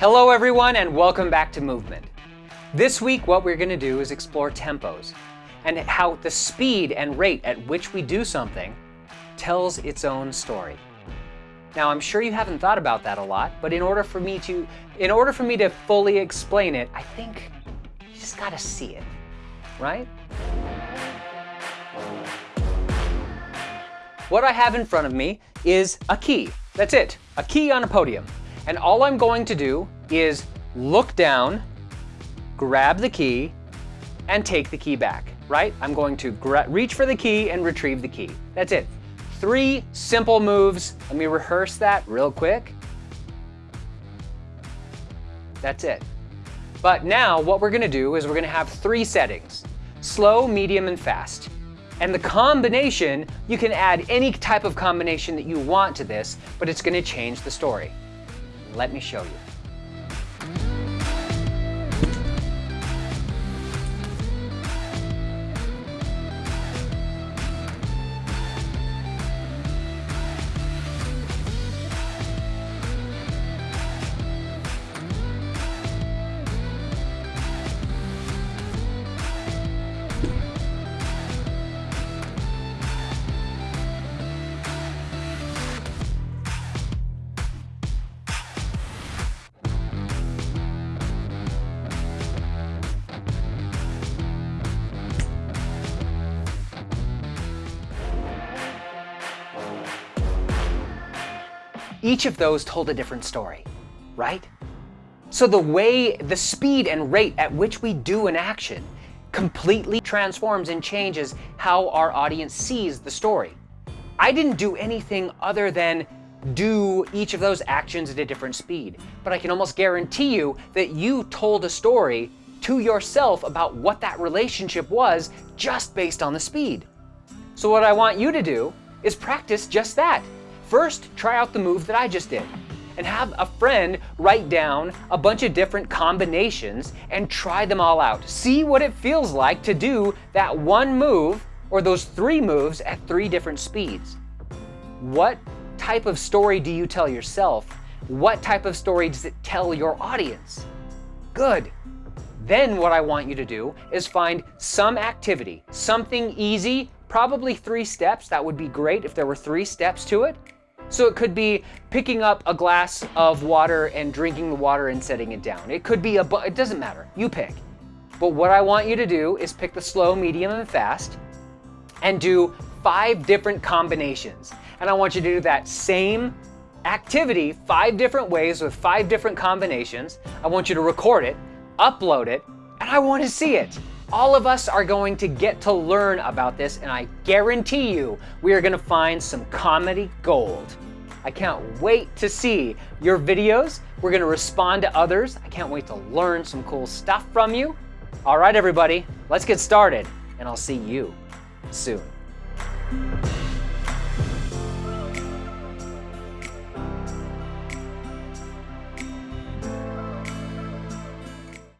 Hello everyone and welcome back to Movement. This week what we're going to do is explore tempos and how the speed and rate at which we do something tells its own story. Now I'm sure you haven't thought about that a lot, but in order for me to in order for me to fully explain it, I think you just got to see it, right? What I have in front of me is a key. That's it, a key on a podium. And all I'm going to do is look down, grab the key, and take the key back, right? I'm going to reach for the key and retrieve the key. That's it. Three simple moves. Let me rehearse that real quick. That's it. But now what we're gonna do is we're gonna have three settings, slow, medium, and fast. And the combination, you can add any type of combination that you want to this, but it's gonna change the story. Let me show you. Each of those told a different story, right? So the way, the speed and rate at which we do an action completely transforms and changes how our audience sees the story. I didn't do anything other than do each of those actions at a different speed, but I can almost guarantee you that you told a story to yourself about what that relationship was just based on the speed. So what I want you to do is practice just that. First, try out the move that I just did and have a friend write down a bunch of different combinations and try them all out. See what it feels like to do that one move or those three moves at three different speeds. What type of story do you tell yourself? What type of story does it tell your audience? Good. Then what I want you to do is find some activity, something easy, probably three steps. That would be great if there were three steps to it. So it could be picking up a glass of water and drinking the water and setting it down. It could be a, it doesn't matter, you pick. But what I want you to do is pick the slow, medium, and fast and do five different combinations. And I want you to do that same activity five different ways with five different combinations. I want you to record it, upload it, and I want to see it. All of us are going to get to learn about this, and I guarantee you we are going to find some comedy gold. I can't wait to see your videos. We're going to respond to others. I can't wait to learn some cool stuff from you. All right, everybody, let's get started, and I'll see you soon.